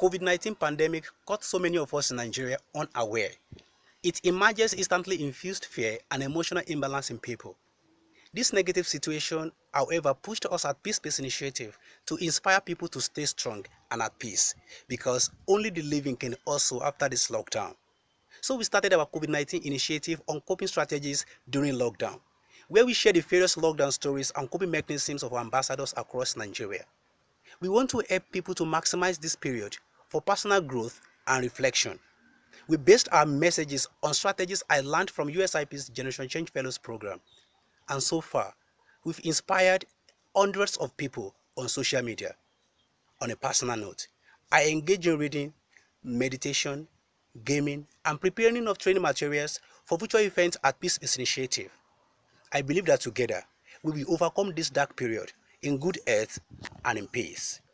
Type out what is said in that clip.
COVID-19 pandemic caught so many of us in Nigeria unaware. It emerges instantly infused fear and emotional imbalance in people. This negative situation, however, pushed us at Peace Space Initiative to inspire people to stay strong and at peace because only the living can also after this lockdown. So we started our COVID-19 initiative on coping strategies during lockdown, where we share the various lockdown stories and coping mechanisms of our ambassadors across Nigeria. We want to help people to maximize this period for personal growth and reflection. We based our messages on strategies I learned from USIP's Generation Change Fellows program. And so far, we've inspired hundreds of people on social media. On a personal note, I engage in reading, meditation, gaming, and preparing of training materials for future events at Peace Initiative. I believe that together we will overcome this dark period in good health and in peace.